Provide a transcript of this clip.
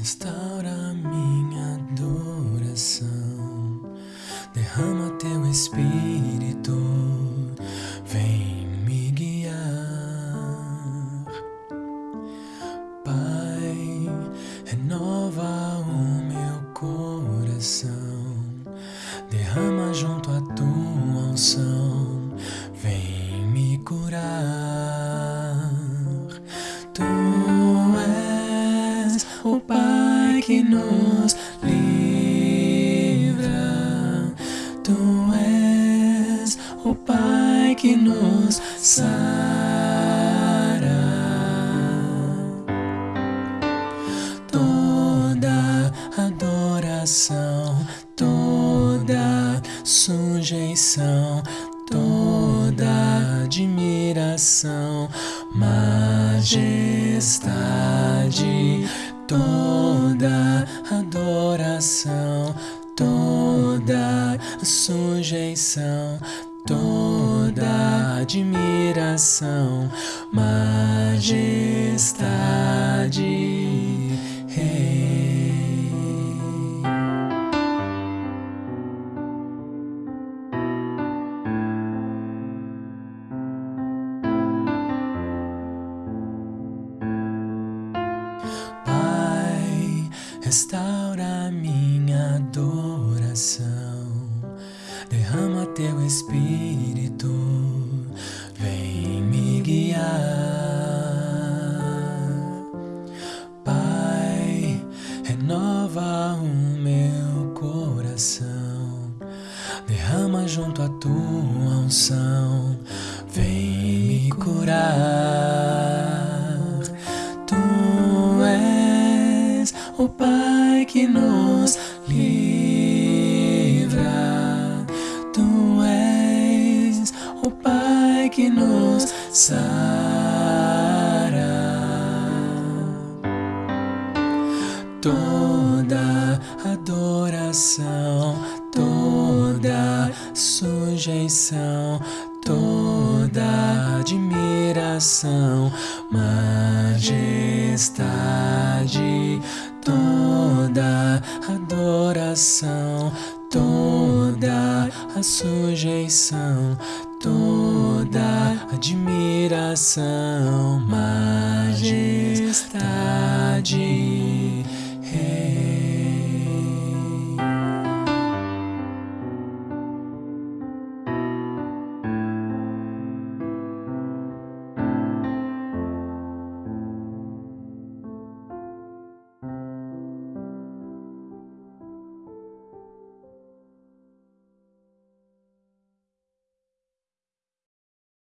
Restaura minha adoração, derrama teu espírito, vem me guiar. Pai, renova o meu coração, derrama junto a tua unção, nos livra. Tu és o Pai que nos sara. Toda adoração, toda sujeição, toda admiração, majestade toda adoração, toda sujeição, toda admiração, majestade. Restaura minha adoração, derrama teu espírito, vem me guiar. Pai, renova o meu coração, derrama junto a tua unção, vem me curar. Tu és o Pai que nos livra. Tu és o Pai que nos sara. Toda adoração, toda sujeição, toda admiração, majestade, toda adoração, toda a sujeição, toda admiração, majestade.